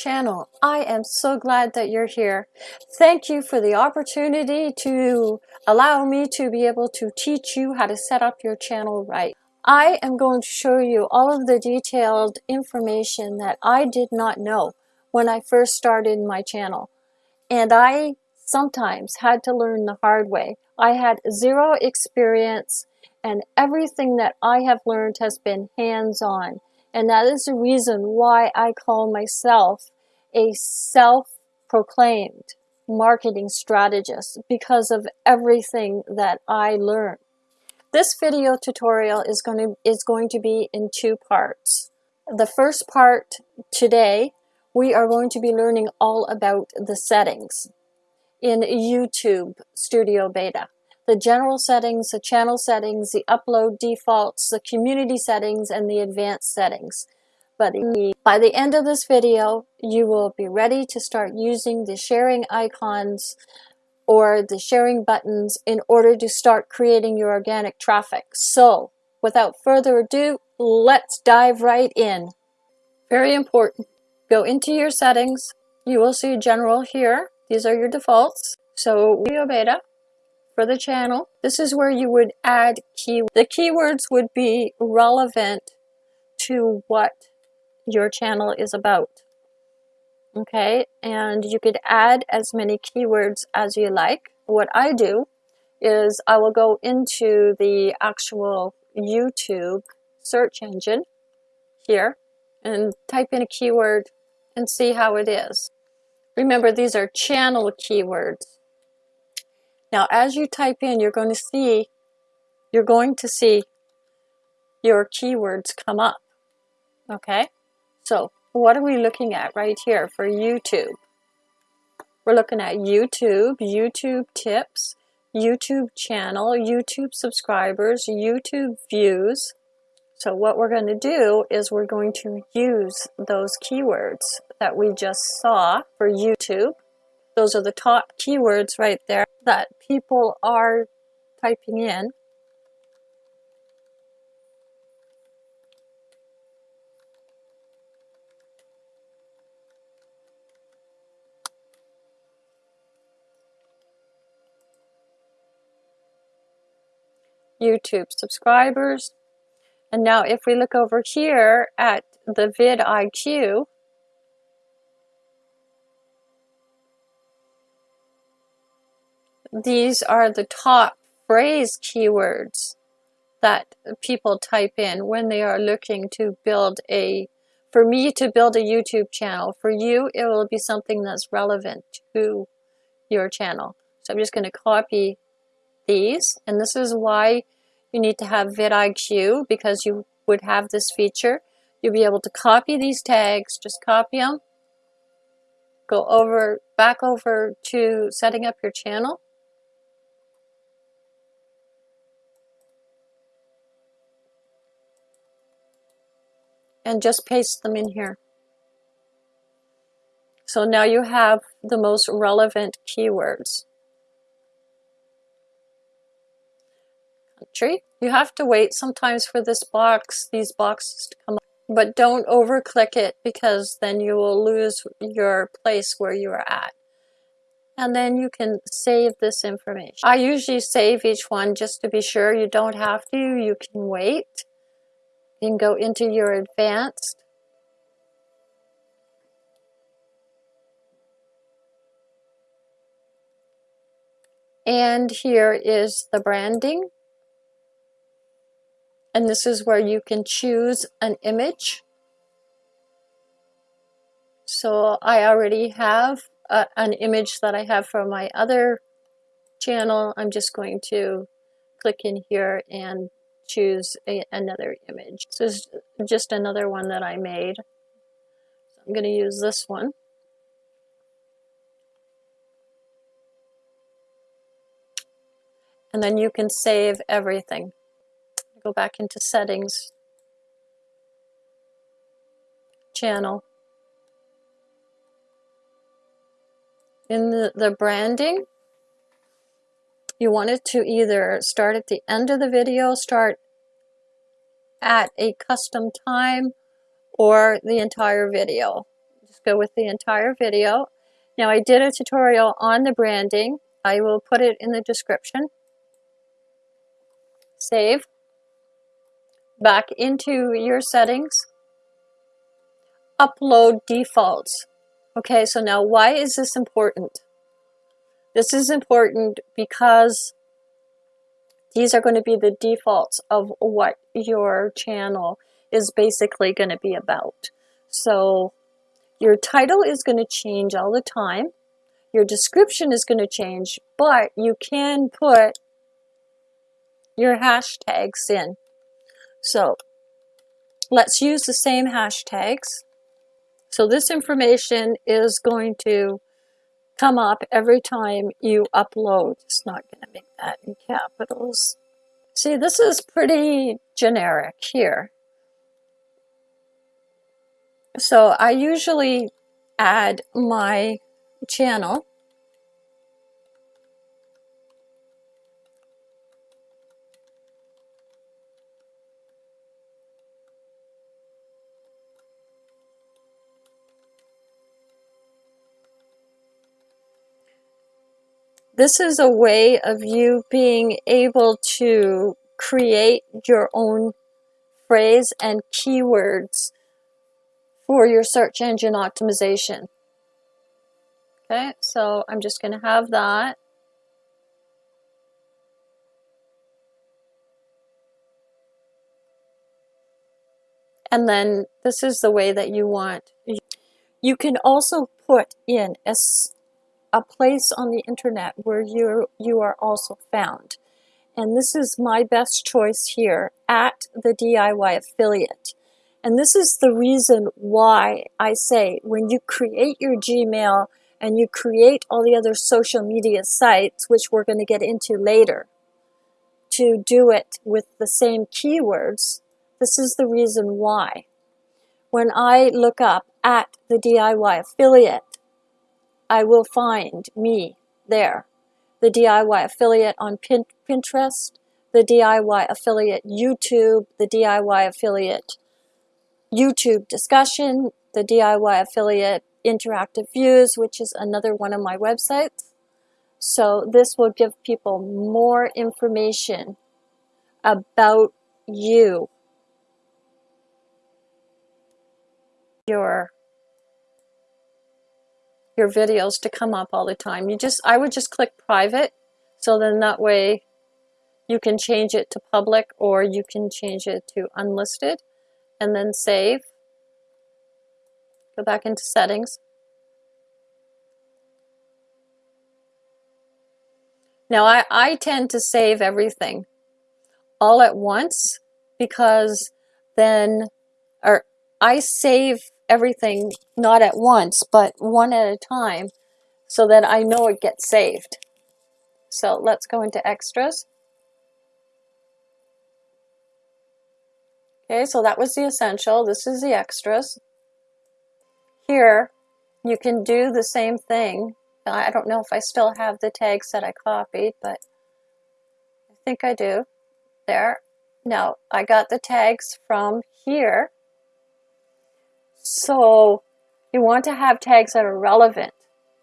channel. I am so glad that you're here. Thank you for the opportunity to allow me to be able to teach you how to set up your channel right. I am going to show you all of the detailed information that I did not know when I first started my channel. And I sometimes had to learn the hard way. I had zero experience and everything that I have learned has been hands-on. And that is the reason why I call myself a self-proclaimed marketing strategist because of everything that I learned. This video tutorial is going to, is going to be in two parts. The first part today, we are going to be learning all about the settings in YouTube Studio Beta the general settings, the channel settings, the upload defaults, the community settings, and the advanced settings. But by the end of this video, you will be ready to start using the sharing icons or the sharing buttons in order to start creating your organic traffic. So without further ado, let's dive right in. Very important. Go into your settings. You will see general here. These are your defaults. So Studio Beta for the channel. This is where you would add key. The keywords would be relevant to what your channel is about. Okay, and you could add as many keywords as you like. What I do is I will go into the actual YouTube search engine here and type in a keyword and see how it is. Remember, these are channel keywords. Now, as you type in, you're going to see, you're going to see your keywords come up. Okay, so what are we looking at right here for YouTube? We're looking at YouTube, YouTube tips, YouTube channel, YouTube subscribers, YouTube views. So what we're going to do is we're going to use those keywords that we just saw for YouTube those are the top keywords right there that people are typing in. YouTube subscribers. And now if we look over here at the vidIQ, these are the top phrase keywords that people type in when they are looking to build a, for me to build a YouTube channel. For you, it will be something that's relevant to your channel. So I'm just going to copy these. And this is why you need to have vidIQ because you would have this feature. You'll be able to copy these tags, just copy them, go over, back over to setting up your channel and just paste them in here. So now you have the most relevant keywords. Country. You have to wait sometimes for this box, these boxes to come up. But don't over click it because then you will lose your place where you are at. And then you can save this information. I usually save each one just to be sure you don't have to. You can wait. You can go into your advanced. And here is the branding. And this is where you can choose an image. So I already have a, an image that I have from my other channel. I'm just going to click in here and choose a, another image. This is just another one that I made. So I'm going to use this one. And then you can save everything. Go back into settings, channel. In the, the branding, you want it to either start at the end of the video, start at a custom time, or the entire video. just go with the entire video. Now I did a tutorial on the branding. I will put it in the description. Save. Back into your settings. Upload defaults. Okay, so now why is this important? This is important because these are going to be the defaults of what your channel is basically going to be about. So your title is going to change all the time. Your description is going to change, but you can put your hashtags in. So let's use the same hashtags. So this information is going to come up every time you upload. It's not going to make that in capitals. See, this is pretty generic here. So I usually add my channel This is a way of you being able to create your own phrase and keywords for your search engine optimization. Okay, so I'm just going to have that. And then this is the way that you want. You can also put in a a place on the internet where you you are also found. And this is my best choice here at the DIY affiliate. And this is the reason why I say when you create your Gmail and you create all the other social media sites, which we're going to get into later, to do it with the same keywords, this is the reason why. When I look up at the DIY affiliate, I will find me there. The DIY affiliate on Pinterest, the DIY affiliate YouTube, the DIY affiliate YouTube discussion, the DIY affiliate interactive views, which is another one of my websites. So this will give people more information about you, your your videos to come up all the time. You just, I would just click private, so then that way you can change it to public or you can change it to unlisted and then save. Go back into settings. Now I, I tend to save everything all at once because then, or I save everything not at once, but one at a time so that I know it gets saved. So let's go into extras. Okay, so that was the essential. This is the extras. Here, you can do the same thing. I don't know if I still have the tags that I copied, but I think I do. There. Now, I got the tags from here. So you want to have tags that are relevant.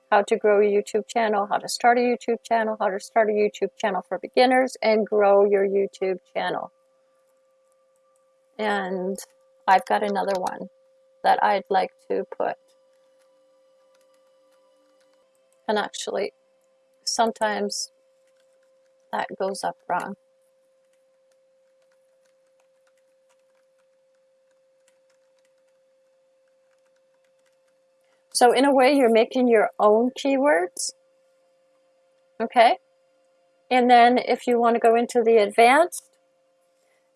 How to grow a YouTube channel, how to start a YouTube channel, how to start a YouTube channel for beginners, and grow your YouTube channel. And I've got another one that I'd like to put. And actually, sometimes that goes up wrong. So in a way, you're making your own keywords. Okay. And then if you want to go into the advanced,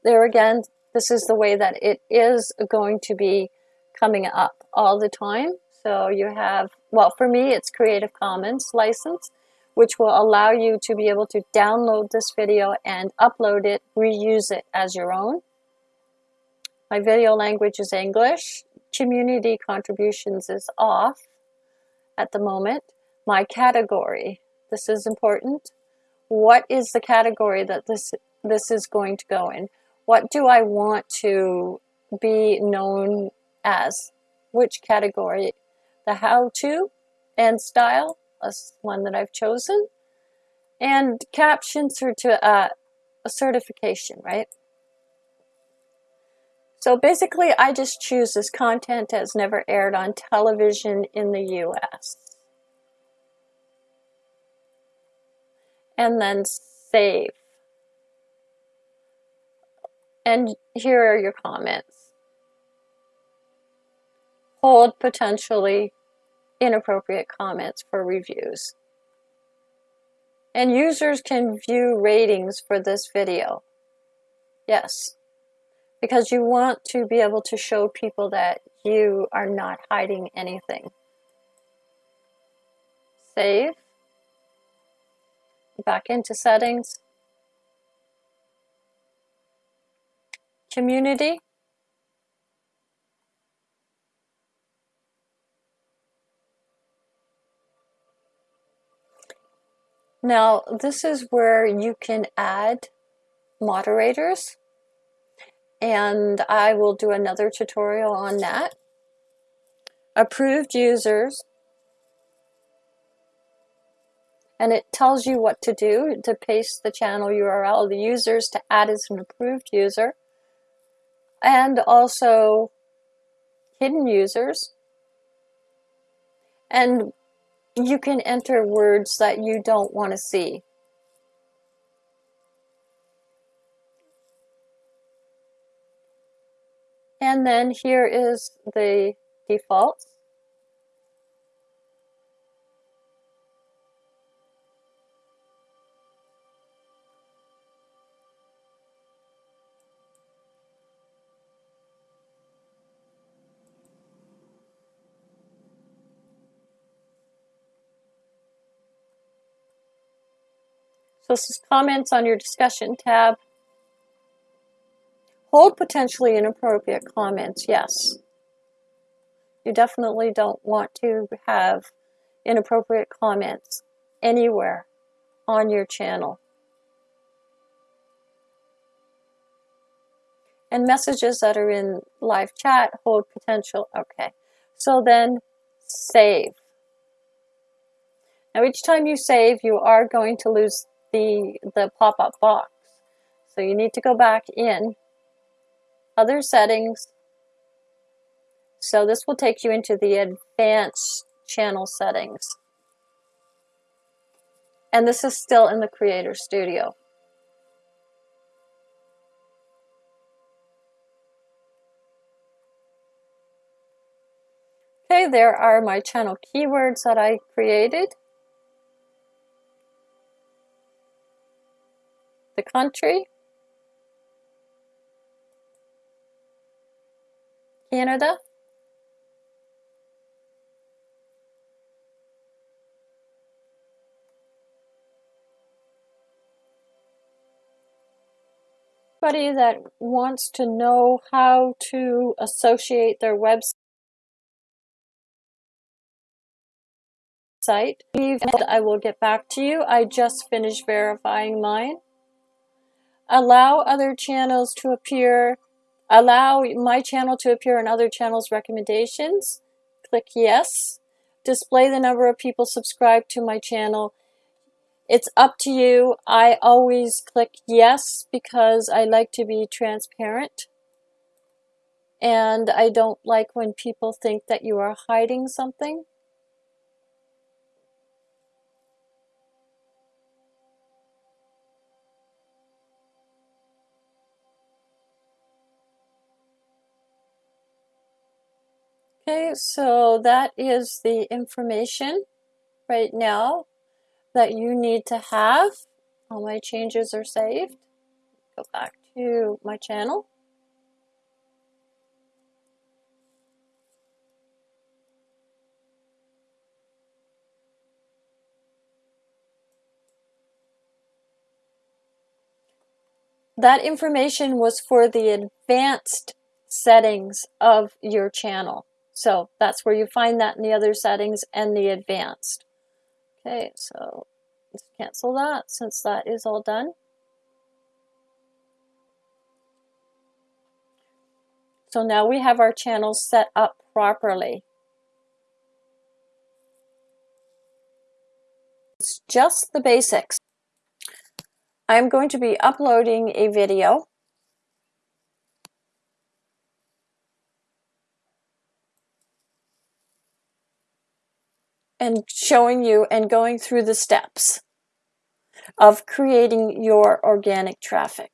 there again, this is the way that it is going to be coming up all the time. So you have, well, for me, it's Creative Commons license, which will allow you to be able to download this video and upload it, reuse it as your own. My video language is English community contributions is off at the moment. My category, this is important. What is the category that this, this is going to go in? What do I want to be known as? Which category? the how-to and style, that's one that I've chosen, and caption to uh, a certification, right? So basically, I just choose this content has never aired on television in the US. And then save. And here are your comments. Hold potentially inappropriate comments for reviews. And users can view ratings for this video. Yes, because you want to be able to show people that you are not hiding anything. Save. Back into settings. Community. Now, this is where you can add moderators, and I will do another tutorial on that. Approved users, and it tells you what to do to paste the channel URL the users to add as an approved user, and also hidden users. And you can enter words that you don't want to see. And then here is the defaults. So this is comments on your discussion tab. Hold potentially inappropriate comments, yes. You definitely don't want to have inappropriate comments anywhere on your channel. And messages that are in live chat hold potential. Okay. So then save. Now each time you save, you are going to lose the, the pop-up box. So you need to go back in, other settings. So this will take you into the advanced channel settings. And this is still in the Creator Studio. Okay, there are my channel keywords that I created. the country, Canada, Anybody that wants to know how to associate their website I will get back to you. I just finished verifying mine. Allow other channels to appear, allow my channel to appear in other channels' recommendations. Click yes. Display the number of people subscribed to my channel. It's up to you. I always click yes because I like to be transparent. And I don't like when people think that you are hiding something. Okay, so that is the information right now that you need to have. All my changes are saved. Go back to my channel. That information was for the advanced settings of your channel. So that's where you find that in the other settings and the advanced. Okay, so let's cancel that since that is all done. So now we have our channels set up properly. It's just the basics. I'm going to be uploading a video and showing you and going through the steps of creating your organic traffic.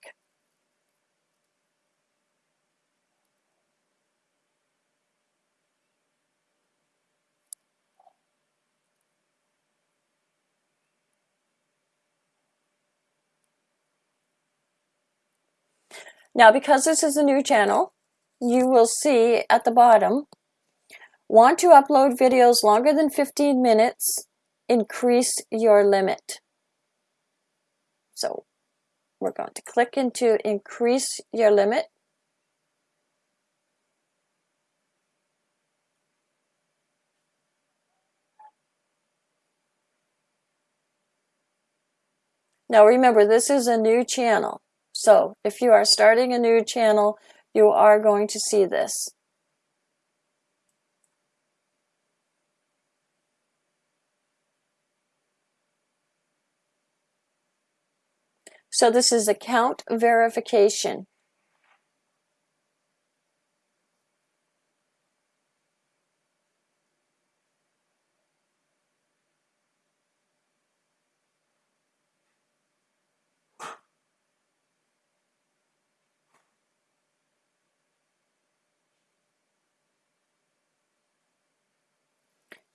Now, because this is a new channel, you will see at the bottom, want to upload videos longer than 15 minutes, increase your limit. So we're going to click into increase your limit. Now remember, this is a new channel. So if you are starting a new channel, you are going to see this. So this is account verification.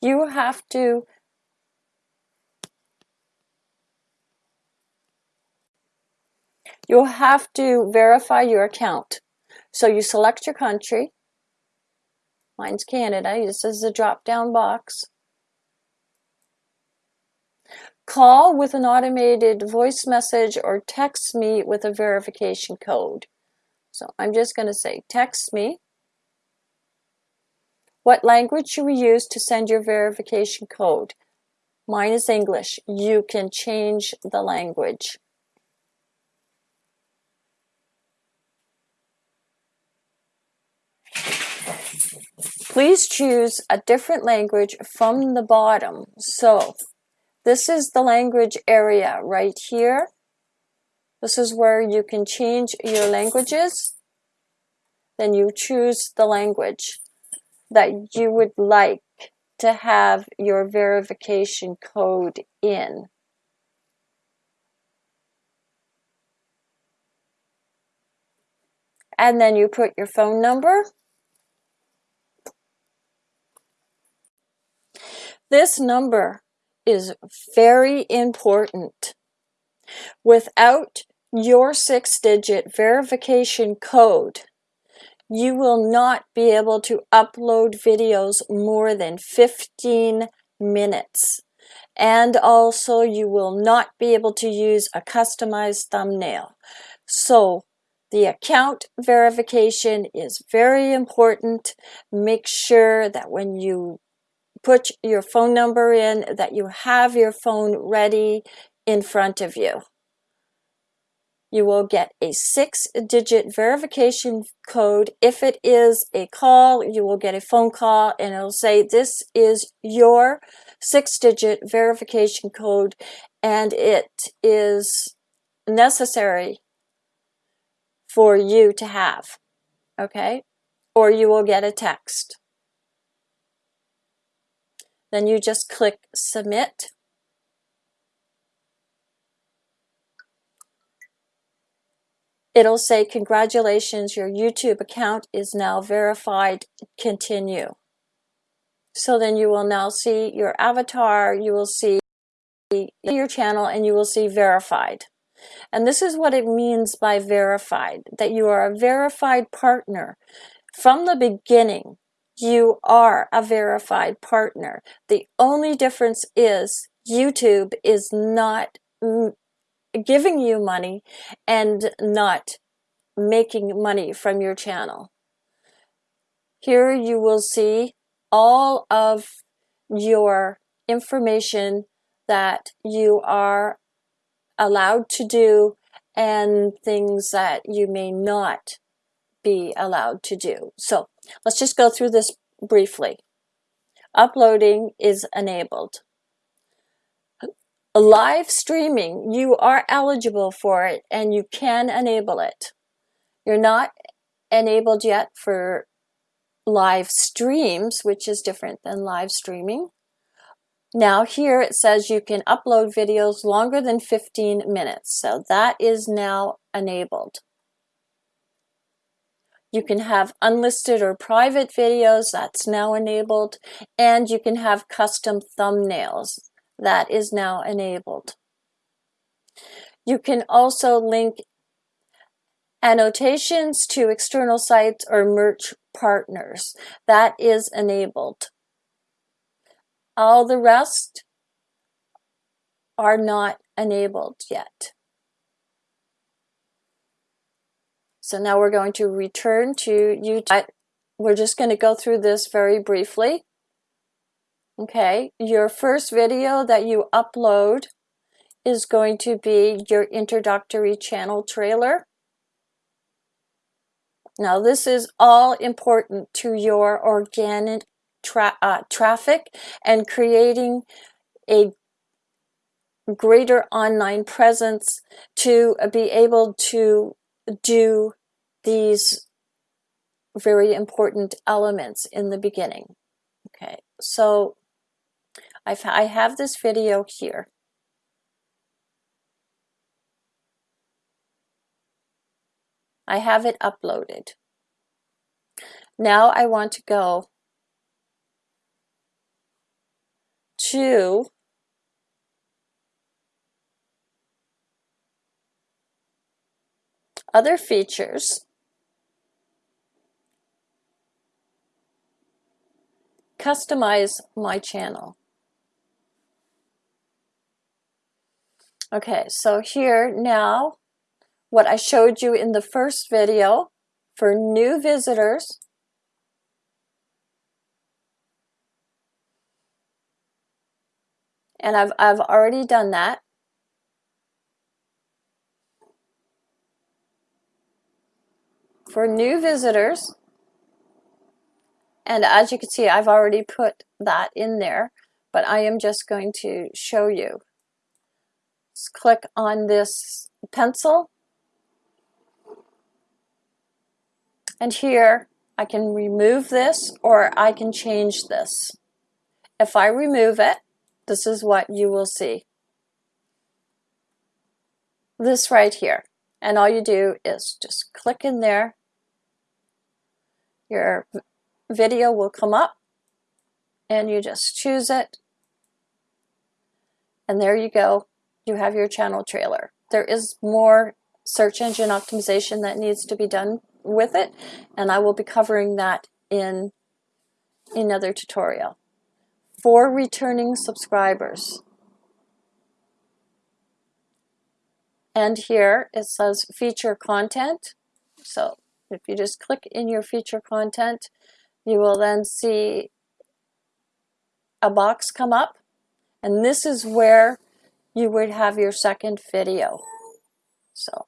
you have to you'll have to verify your account. So you select your country. Mine's Canada. This is the drop down box. Call with an automated voice message or text me with a verification code. So I'm just going to say text me. What language should we use to send your verification code? Mine is English. You can change the language. Please choose a different language from the bottom. So this is the language area right here. This is where you can change your languages. Then you choose the language that you would like to have your verification code in. And then you put your phone number. This number is very important. Without your six digit verification code, you will not be able to upload videos more than 15 minutes. And also you will not be able to use a customized thumbnail. So the account verification is very important. Make sure that when you put your phone number in that you have your phone ready in front of you you will get a six digit verification code. If it is a call, you will get a phone call and it'll say this is your six digit verification code and it is necessary for you to have, okay? Or you will get a text. Then you just click submit it'll say, congratulations, your YouTube account is now verified, continue. So then you will now see your avatar, you will see your channel, and you will see verified. And this is what it means by verified, that you are a verified partner. From the beginning, you are a verified partner. The only difference is YouTube is not giving you money and not making money from your channel. Here you will see all of your information that you are allowed to do and things that you may not be allowed to do. So let's just go through this briefly. Uploading is enabled. live streaming, you are eligible for it and you can enable it. You're not enabled yet for live streams, which is different than live streaming. Now here it says you can upload videos longer than 15 minutes. So that is now enabled. You can have unlisted or private videos, that's now enabled, and you can have custom thumbnails, that is now enabled. You can also link annotations to external sites or merch partners, that is enabled. All the rest are not enabled yet. So now we're going to return to YouTube. We're just going to go through this very briefly. Okay, your first video that you upload is going to be your introductory channel trailer. Now this is all important to your organic tra uh, traffic and creating a greater online presence to be able to do these very important elements in the beginning. Okay, so I've, I have this video here. I have it uploaded. Now I want to go to other features. Customize my channel. Okay so here now what I showed you in the first video for new visitors. And I've, I've already done that for new visitors. And as you can see, I've already put that in there, but I am just going to show you. Just click on this pencil. And here I can remove this or I can change this. If I remove it, this is what you will see. This right here. And all you do is just click in there your video will come up and you just choose it. And there you go. You have your channel trailer. There is more search engine optimization that needs to be done with it and I will be covering that in another tutorial. For returning subscribers. And here it says feature content. So if you just click in your feature content, you will then see a box come up and this is where you would have your second video. So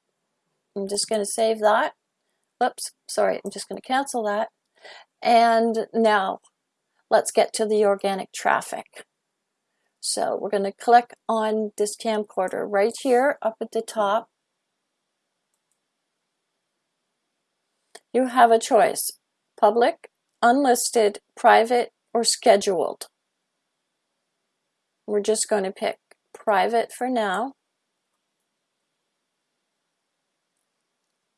I'm just going to save that. Oops, sorry, I'm just going to cancel that. And now let's get to the organic traffic. So we're going to click on this camcorder right here up at the top You have a choice, public, unlisted, private, or scheduled. We're just going to pick private for now.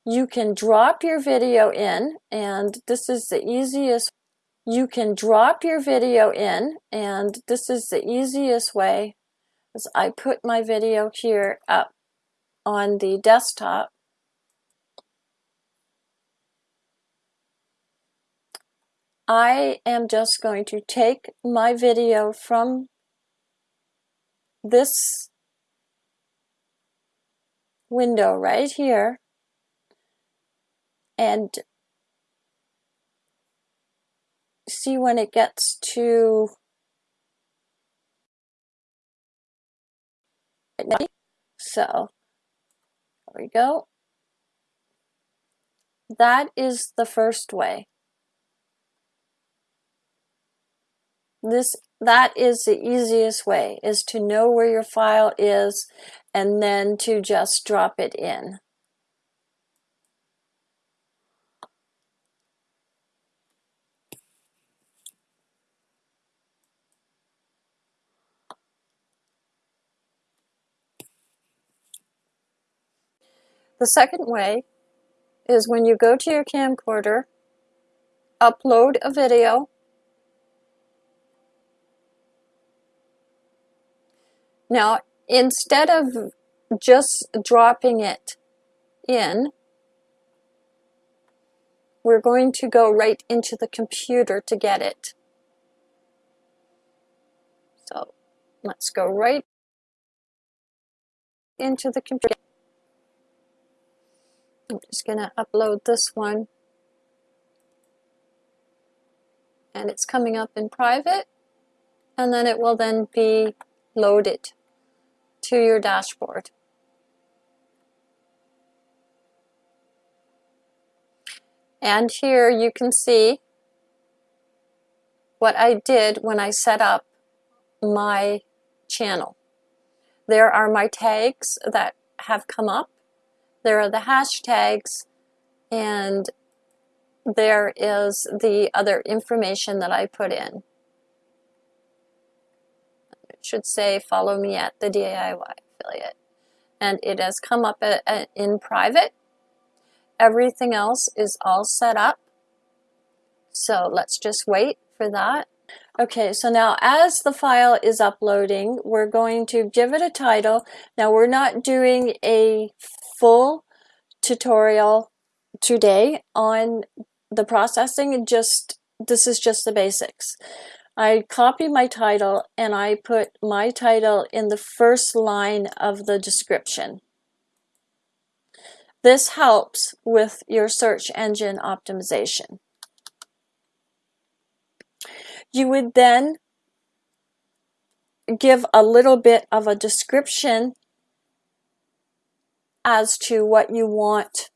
You can drop your video in, and this is the easiest. You can drop your video in, and this is the easiest way. As I put my video here up on the desktop, I am just going to take my video from this window right here and see when it gets to so there we go. That is the first way This that is the easiest way, is to know where your file is and then to just drop it in. The second way is when you go to your camcorder, upload a video, Now, instead of just dropping it in, we're going to go right into the computer to get it. So let's go right into the computer. I'm just going to upload this one. And it's coming up in private. And then it will then be loaded to your dashboard. And here you can see what I did when I set up my channel. There are my tags that have come up. There are the hashtags and there is the other information that I put in. Should say follow me at the DIY affiliate. And it has come up in private. Everything else is all set up. So let's just wait for that. Okay, so now as the file is uploading, we're going to give it a title. Now we're not doing a full tutorial today on the processing, just this is just the basics. I copy my title and I put my title in the first line of the description. This helps with your search engine optimization. You would then give a little bit of a description as to what you want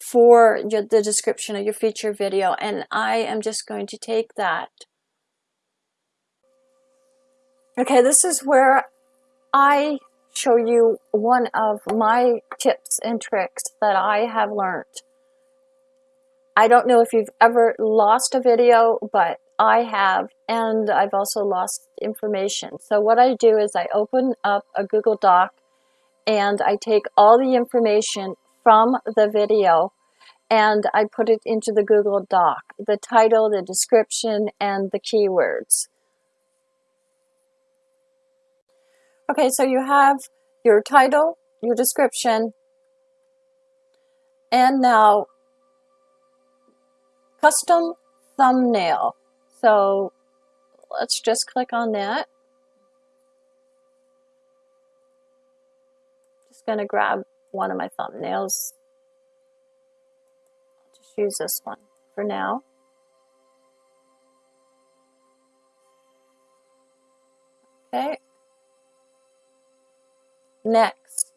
for your, the description of your feature video and I am just going to take that Okay, this is where I show you one of my tips and tricks that I have learned. I don't know if you've ever lost a video, but I have, and I've also lost information. So what I do is I open up a Google Doc and I take all the information from the video and I put it into the Google Doc, the title, the description, and the keywords. Okay, so you have your title, your description, and now custom thumbnail. So let's just click on that. Just going to grab one of my thumbnails. I'll just use this one for now. Okay. Next.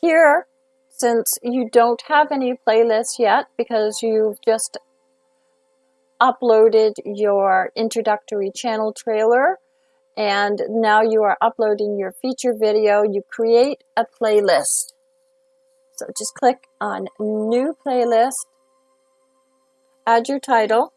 Here, since you don't have any playlists yet because you've just uploaded your introductory channel trailer and now you are uploading your feature video, you create a playlist. So just click on new playlist, add your title,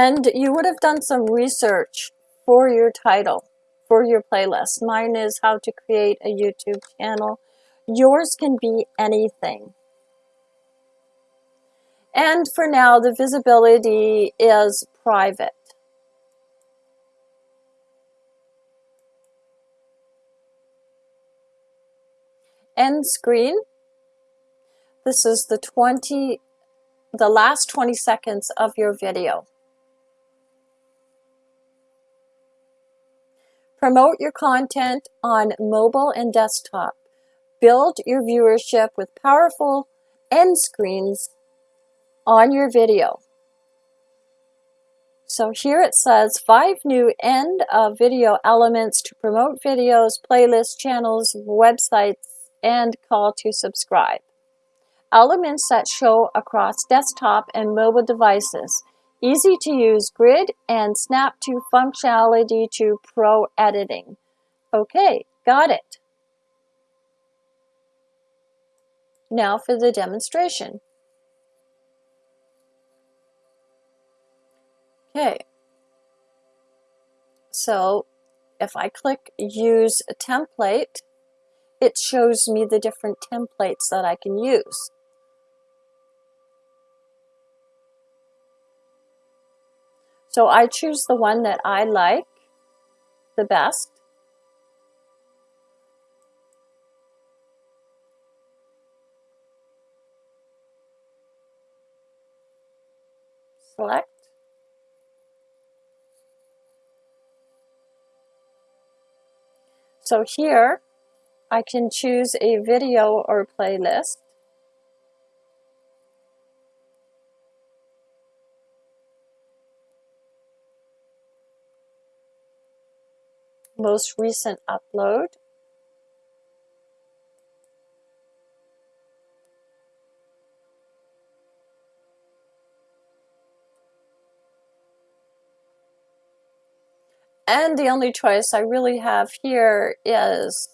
And you would have done some research for your title, for your playlist. Mine is how to create a YouTube channel. Yours can be anything. And for now, the visibility is private. End screen. This is the 20, the last 20 seconds of your video. Promote your content on mobile and desktop. build your viewership with powerful end screens on your video. So here it says five new end of video elements to promote videos, playlists, channels, websites, and call to subscribe. Elements that show across desktop and mobile devices. Easy to use grid and snap to functionality to pro editing. Okay, got it. Now for the demonstration. Okay. So if I click use a template, it shows me the different templates that I can use. So I choose the one that I like the best. Select. So here I can choose a video or playlist. Most recent upload. And the only choice I really have here is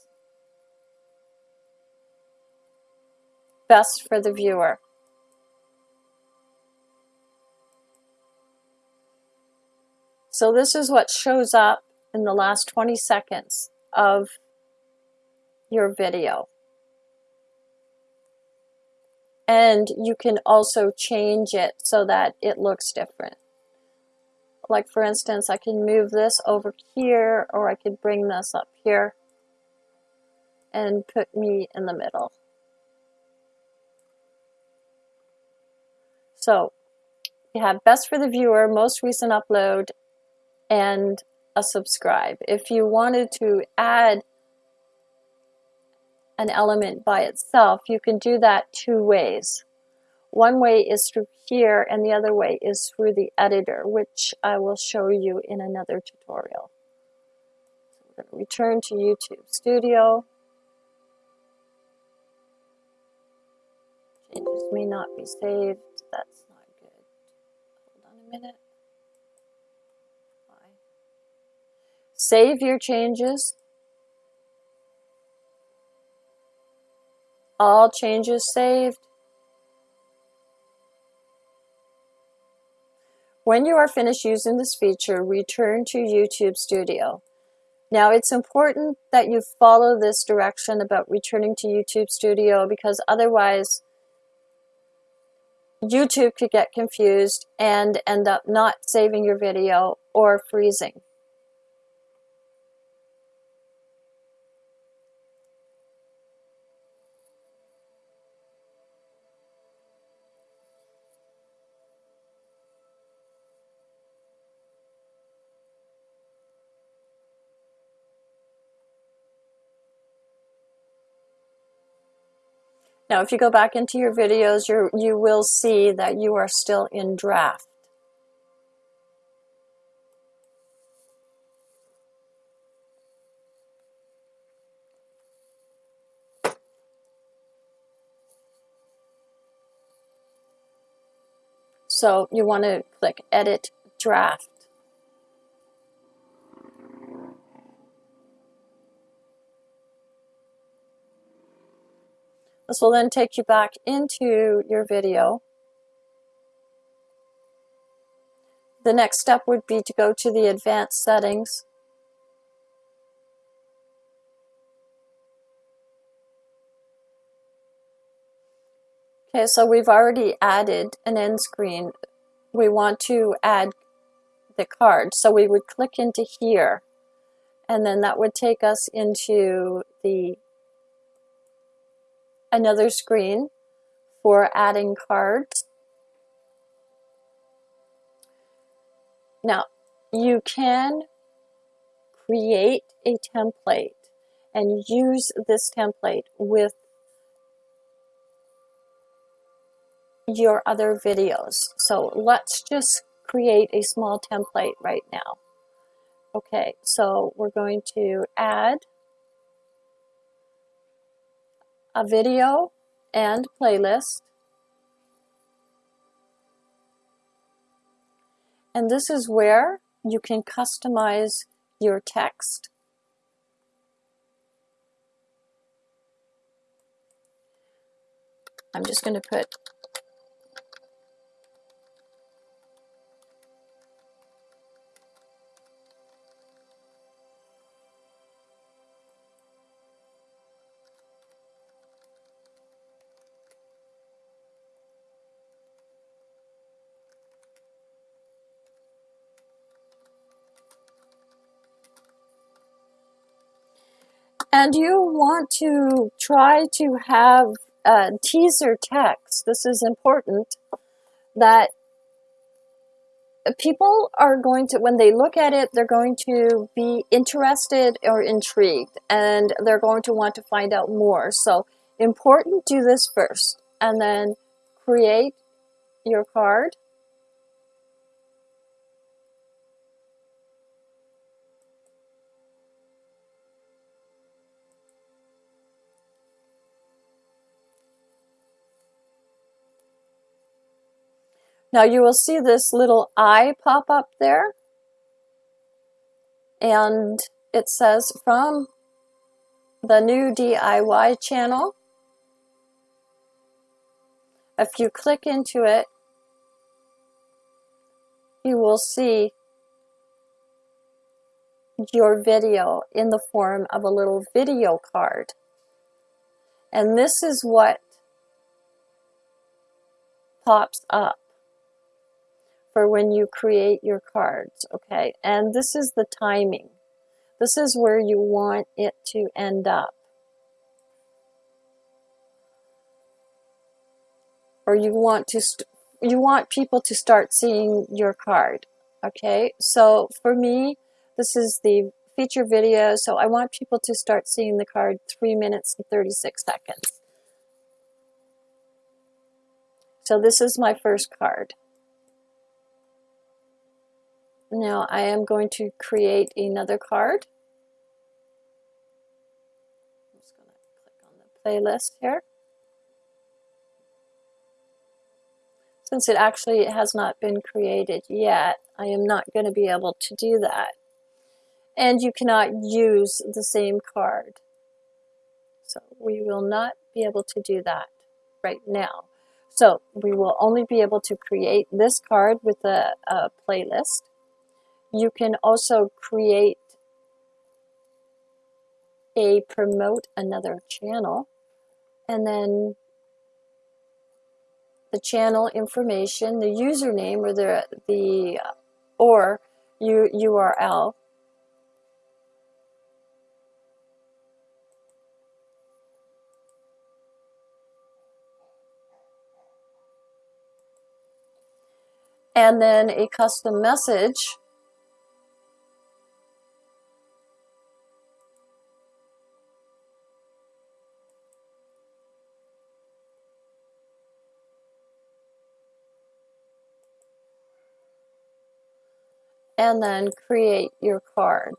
best for the viewer. So this is what shows up in the last 20 seconds of your video. And you can also change it so that it looks different. Like for instance, I can move this over here or I could bring this up here and put me in the middle. So you have best for the viewer, most recent upload, and a subscribe. If you wanted to add an element by itself, you can do that two ways. One way is through here and the other way is through the editor, which I will show you in another tutorial. So I'm going to return to YouTube Studio. Changes may not be saved. That's not good. Hold on a minute. Save your changes. All changes saved. When you are finished using this feature, return to YouTube Studio. Now it's important that you follow this direction about returning to YouTube Studio because otherwise YouTube could get confused and end up not saving your video or freezing. Now, if you go back into your videos, you you will see that you are still in draft. So you want to click Edit Draft. This will then take you back into your video. The next step would be to go to the advanced settings. Okay, so we've already added an end screen. We want to add the card. So we would click into here and then that would take us into the another screen for adding cards. Now, you can create a template and use this template with your other videos. So let's just create a small template right now. Okay, so we're going to add a video and playlist. And this is where you can customize your text. I'm just going to put and you want to try to have a teaser text, this is important, that people are going to, when they look at it, they're going to be interested or intrigued, and they're going to want to find out more. So important, do this first, and then create your card. Now you will see this little eye pop up there. And it says from the new DIY channel. If you click into it, you will see your video in the form of a little video card. And this is what pops up for when you create your cards, okay? And this is the timing. This is where you want it to end up. Or you want to you want people to start seeing your card, okay? So for me, this is the feature video, so I want people to start seeing the card 3 minutes and 36 seconds. So this is my first card. Now I am going to create another card. I'm just going to click on the playlist here. Since it actually has not been created yet, I am not going to be able to do that. And you cannot use the same card. So we will not be able to do that right now. So we will only be able to create this card with a, a playlist. You can also create a promote another channel and then the channel information, the username or the, the uh, or U, URL. And then a custom message and then create your card.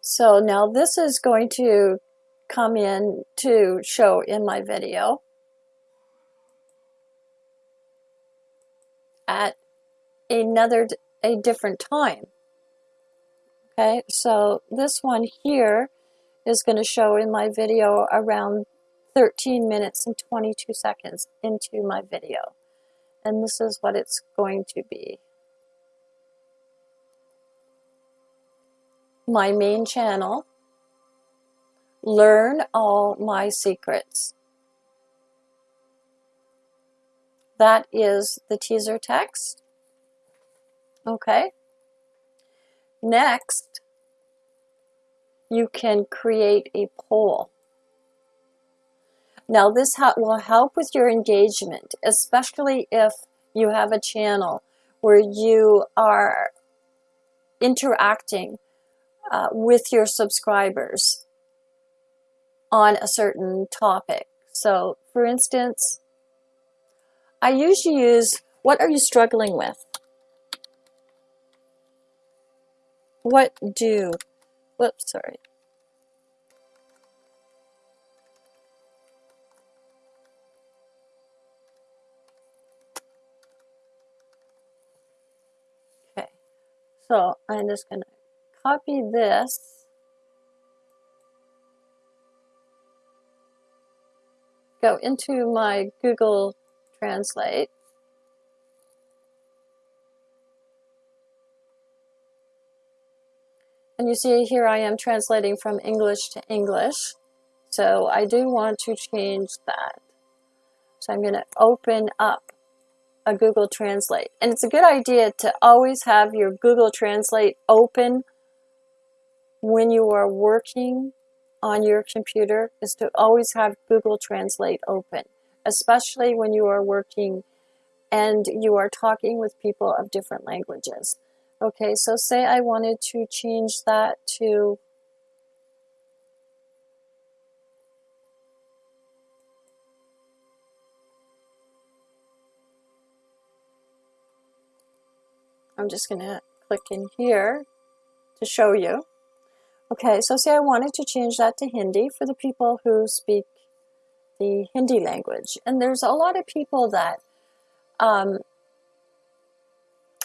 So now this is going to come in to show in my video at another a different time. Okay, so this one here is going to show in my video around 13 minutes and 22 seconds into my video. And this is what it's going to be. My main channel, learn all my secrets. That is the teaser text. Okay. Next, you can create a poll. Now this will help with your engagement, especially if you have a channel where you are interacting uh, with your subscribers on a certain topic. So, for instance, I usually use what are you struggling with? What do, whoops, sorry. So I'm just going to copy this go into my Google Translate. And you see here I am translating from English to English. So I do want to change that. So I'm going to open up a Google Translate. And it's a good idea to always have your Google Translate open when you are working on your computer is to always have Google Translate open, especially when you are working and you are talking with people of different languages. Okay, so say I wanted to change that to I'm just going to click in here to show you. Okay, so say I wanted to change that to Hindi for the people who speak the Hindi language. And there's a lot of people that um,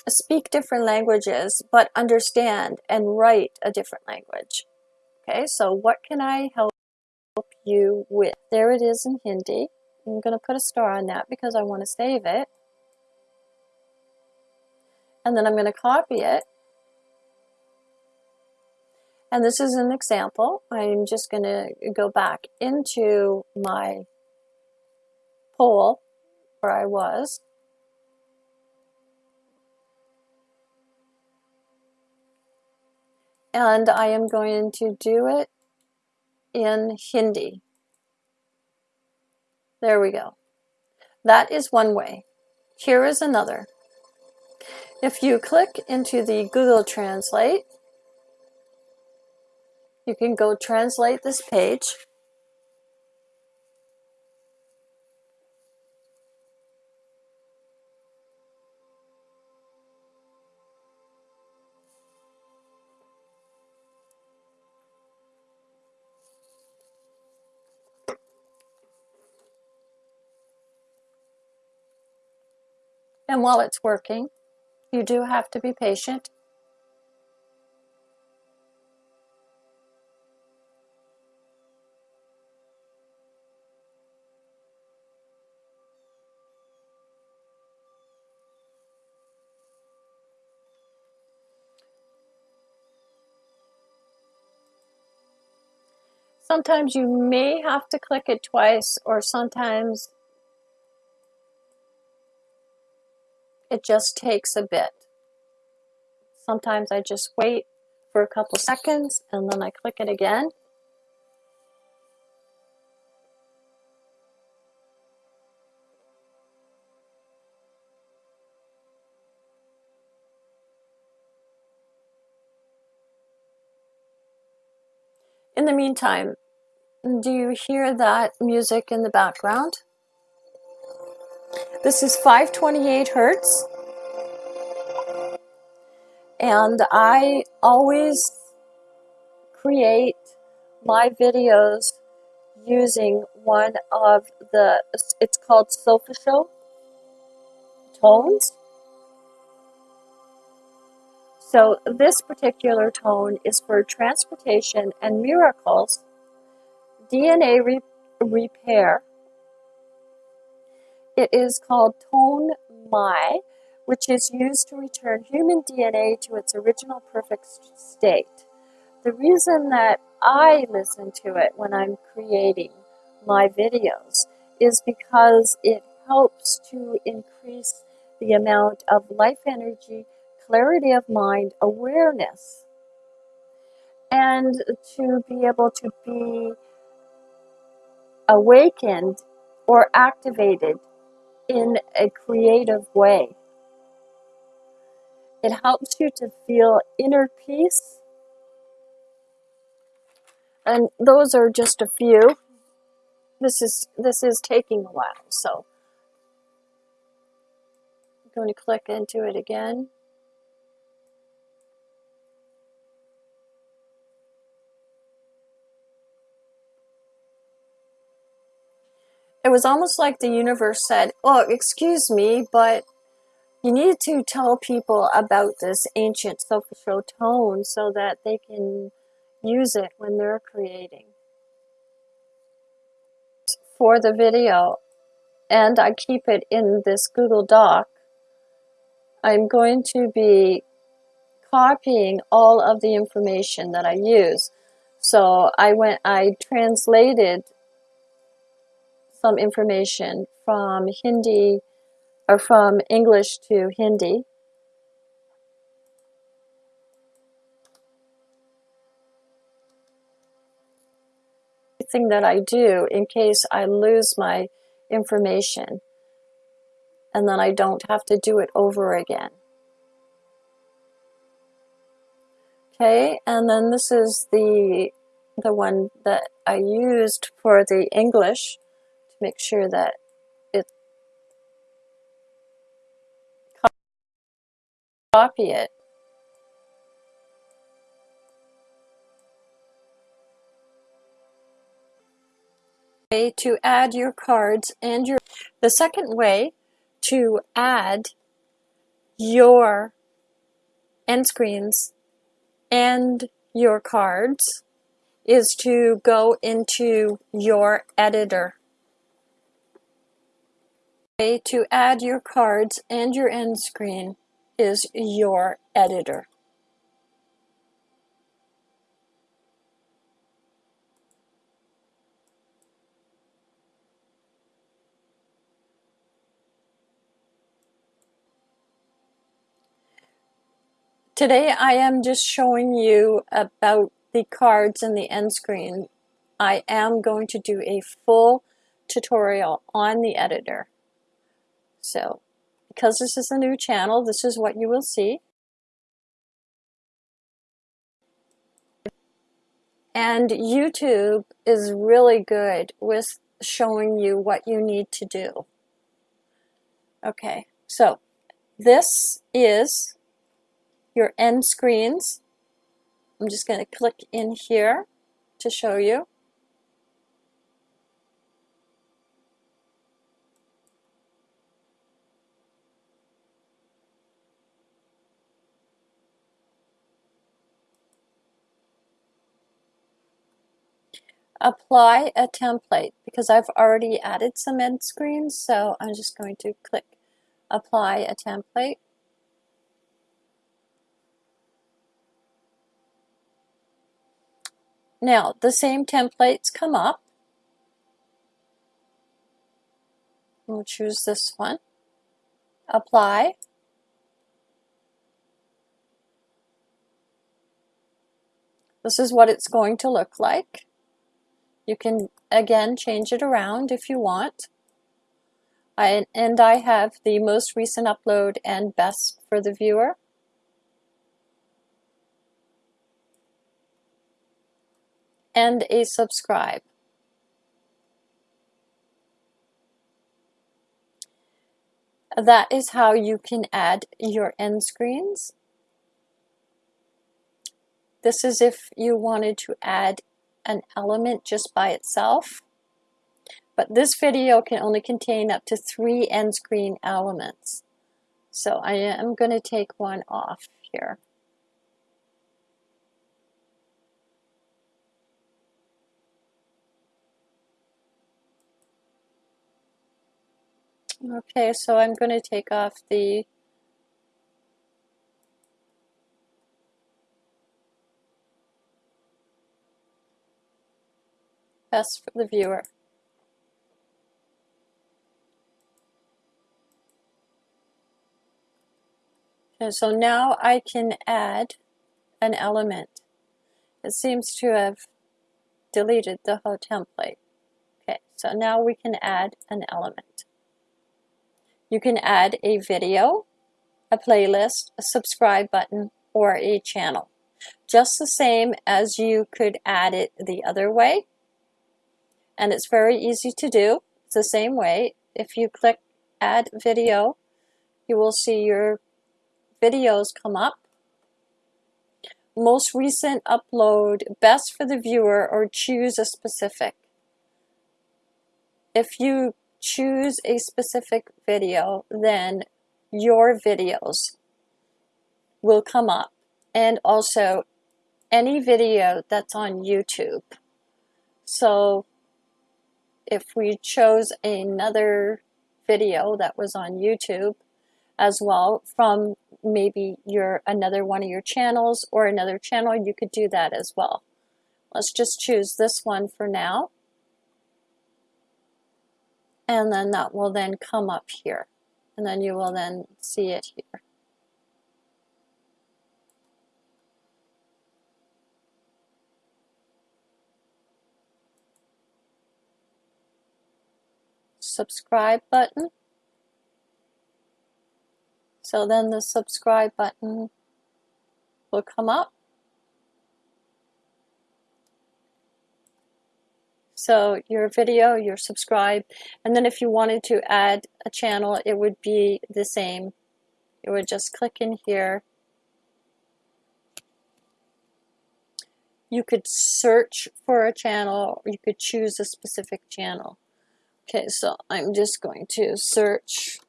speak different languages but understand and write a different language. Okay, so what can I help you with? There it is in Hindi. I'm going to put a star on that because I want to save it. And then I'm going to copy it and this is an example. I'm just going to go back into my poll where I was. And I am going to do it in Hindi. There we go. That is one way. Here is another. If you click into the Google Translate, you can go translate this page. And while it's working, you do have to be patient. Sometimes you may have to click it twice or sometimes it just takes a bit. Sometimes I just wait for a couple seconds and then I click it again. In the meantime, do you hear that music in the background? This is 528 Hertz. And I always create my videos using one of the, it's called Solfeggio tones. So this particular tone is for transportation and miracles DNA re repair. It is called Tone Mi, which is used to return human DNA to its original perfect state. The reason that I listen to it when I'm creating my videos is because it helps to increase the amount of life energy, clarity of mind, awareness, and to be able to be awakened or activated in a creative way. It helps you to feel inner peace. And those are just a few. This is this is taking a while, so I'm going to click into it again. It was almost like the universe said, Oh, excuse me, but you need to tell people about this ancient Solfeggio tone so that they can use it when they're creating. For the video, and I keep it in this Google Doc, I'm going to be copying all of the information that I use. So I went, I translated some information from Hindi or from English to Hindi. Thing that I do in case I lose my information and then I don't have to do it over again. Okay, and then this is the the one that I used for the English make sure that it copy it. To add your cards and your the second way to add your end screens and your cards is to go into your editor way to add your cards and your end screen is your editor. Today I am just showing you about the cards and the end screen. I am going to do a full tutorial on the editor. So because this is a new channel, this is what you will see. And YouTube is really good with showing you what you need to do. Okay, so this is your end screens. I'm just going to click in here to show you. Apply a template because I've already added some end screens so I'm just going to click apply a template. Now the same templates come up. We'll choose this one. Apply. This is what it's going to look like you can, again, change it around if you want. I, and I have the most recent upload and best for the viewer. And a subscribe. That is how you can add your end screens. This is if you wanted to add an element just by itself. But this video can only contain up to three end screen elements. So I am going to take one off here. Okay, so I'm going to take off the best for the viewer. Okay, so now I can add an element. It seems to have deleted the whole template. Okay, so now we can add an element. You can add a video a playlist, a subscribe button, or a channel. Just the same as you could add it the other way. And it's very easy to do. It's the same way. If you click add video, you will see your videos come up. Most recent upload, best for the viewer, or choose a specific. If you choose a specific video, then your videos will come up and also any video that's on YouTube. So if we chose another video that was on YouTube as well from maybe your another one of your channels or another channel, you could do that as well. Let's just choose this one for now. And then that will then come up here. And then you will then see it here. Subscribe button. So then the subscribe button will come up. So your video, your subscribe, and then if you wanted to add a channel, it would be the same. You would just click in here. You could search for a channel, or you could choose a specific channel. Okay, so I'm just going to search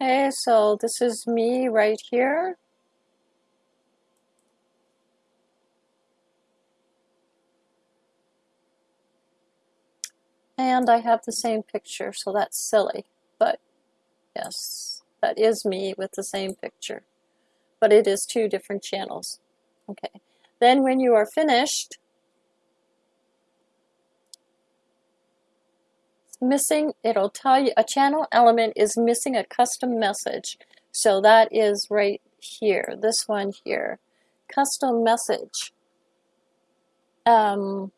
Okay, so this is me right here. And I have the same picture, so that's silly. But yes, that is me with the same picture but it is two different channels. Okay. Then when you are finished, missing, it'll tell you a channel element is missing a custom message. So that is right here, this one here. Custom message. Um,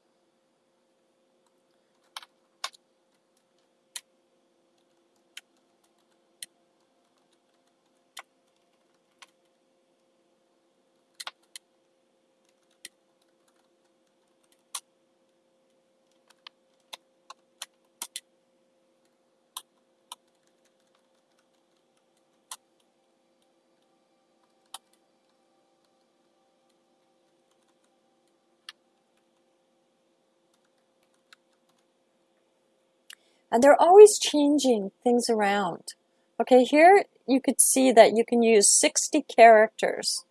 And they're always changing things around. Okay, here you could see that you can use 60 characters.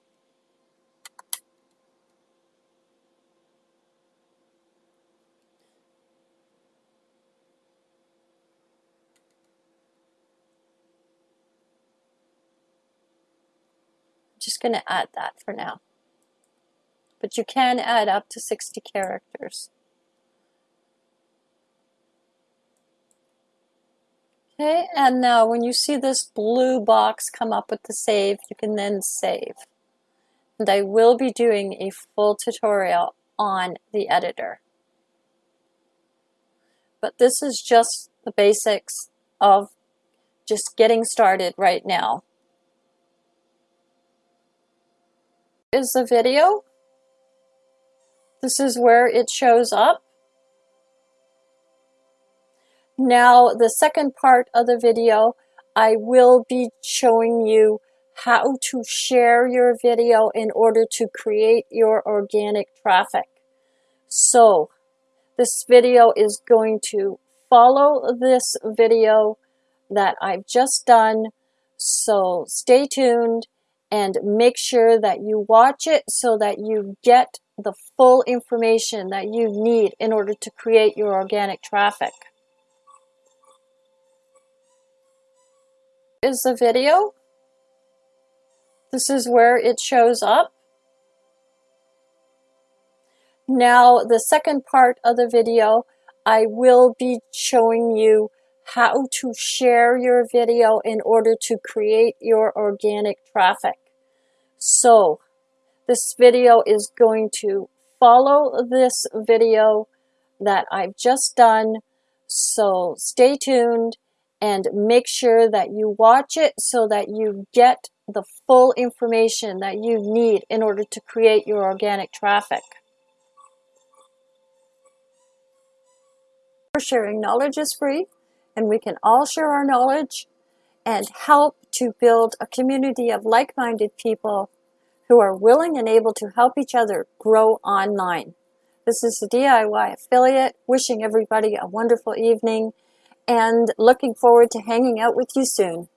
just going to add that for now. But you can add up to 60 characters. Okay, and now when you see this blue box come up with the save, you can then save. And I will be doing a full tutorial on the editor. But this is just the basics of just getting started right now. Is the video. This is where it shows up. Now, the second part of the video, I will be showing you how to share your video in order to create your organic traffic. So, this video is going to follow this video that I've just done. So stay tuned and make sure that you watch it so that you get the full information that you need in order to create your organic traffic. Is the video. This is where it shows up. Now, the second part of the video, I will be showing you how to share your video in order to create your organic traffic. So, this video is going to follow this video that I've just done. So stay tuned and make sure that you watch it so that you get the full information that you need in order to create your organic traffic. Sharing knowledge is free and we can all share our knowledge and help to build a community of like-minded people who are willing and able to help each other grow online. This is the DIY affiliate wishing everybody a wonderful evening and looking forward to hanging out with you soon.